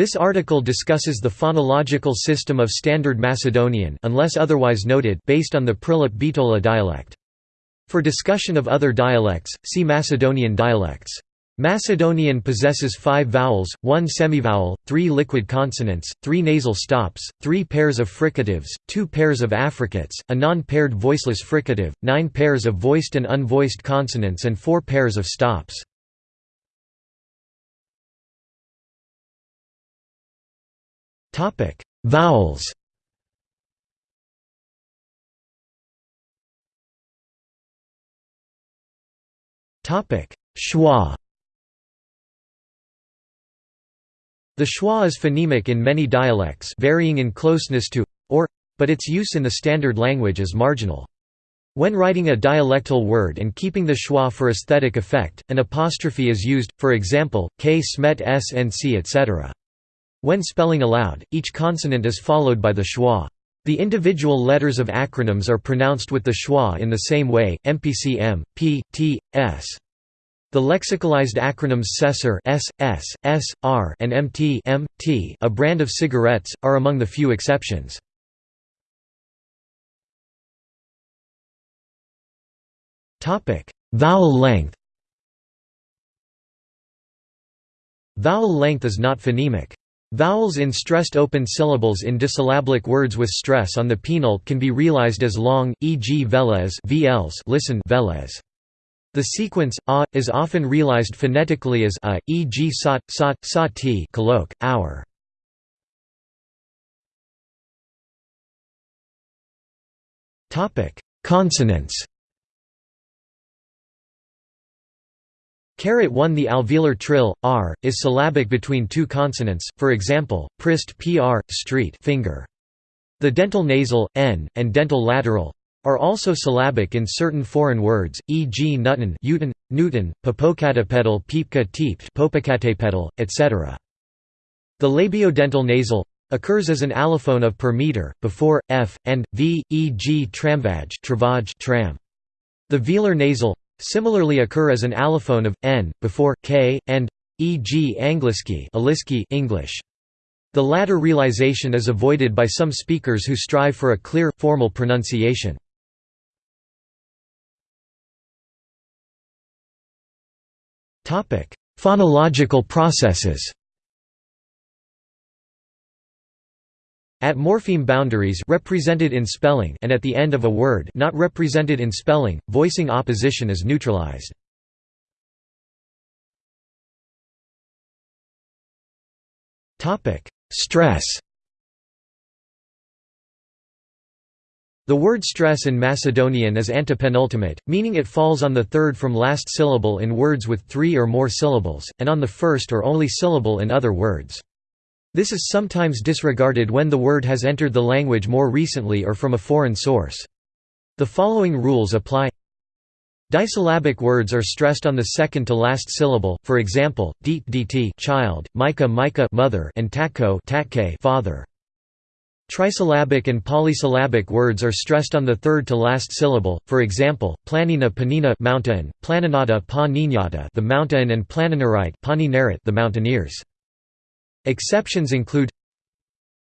This article discusses the phonological system of Standard Macedonian unless otherwise noted based on the Prilep Bitola dialect. For discussion of other dialects, see Macedonian dialects. Macedonian possesses five vowels, one semivowel, three liquid consonants, three nasal stops, three pairs of fricatives, two pairs of affricates, a non-paired voiceless fricative, nine pairs of voiced and unvoiced consonants and four pairs of stops. Topic: Vowels. Topic: Schwa. The schwa is phonemic in many dialects, varying in closeness to or, but its use in the standard language is marginal. When writing a dialectal word and keeping the schwa for aesthetic effect, an apostrophe is used, for example, k smet s and c etc. When spelling aloud, each consonant is followed by the schwa. The individual letters of acronyms are pronounced with the schwa in the same way, MPCM, P, T, S. The lexicalized acronyms SESR S, S, S, R and MT, a brand of cigarettes, are among the few exceptions. Vowel length Vowel length is not phonemic. Vowels in stressed open syllables in disyllabic words with stress on the penult can be realized as long, e.g. velez vls listen velez. The sequence a is often realized phonetically as a, e.g. sat, sat, sati colloq, hour. Topic: Consonants. Carat 1 The alveolar trill, r, is syllabic between two consonants, for example, prist pr, street finger. The dental nasal, n, and dental lateral, are also syllabic in certain foreign words, e.g. Newton, Newton, Newton, Popocatépetl, Peepka teeped, Popocatépetl, etc. The labiodental nasal occurs as an allophone of per meter, before, f, and, v, e.g. tramvaj tram. The velar nasal similarly occur as an allophone of n before k and e.g. Angliski, English. The latter realization is avoided by some speakers who strive for a clear, formal pronunciation. Topic: Phonological processes At morpheme boundaries represented in spelling and at the end of a word not represented in spelling, voicing opposition is neutralized. Stress. The word stress in Macedonian is antepenultimate, meaning it falls on the third from last syllable in words with three or more syllables, and on the first or only syllable in other words. This is sometimes disregarded when the word has entered the language more recently or from a foreign source. The following rules apply Disyllabic words are stressed on the second to last syllable, for example, deet dt child, mica mica mother and takko tatke father. Trisyllabic and polysyllabic words are stressed on the third to last syllable, for example, planina panina mountain, planinata pa the mountain and planinarite the mountaineers. Exceptions include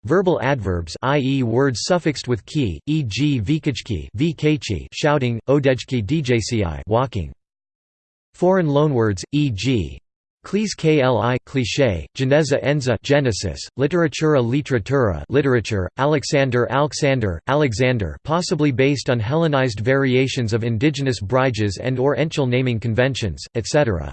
Verbal adverbs i.e. words suffixed with ki, e.g. vikajki shouting, odejki djci walking. Foreign loanwords, e.g. Klis kli cliché, geneza enza Genesis, literatura literatura literature, Alexander Alexander, Alexander possibly based on Hellenized variations of indigenous briges and or enchel naming conventions, etc.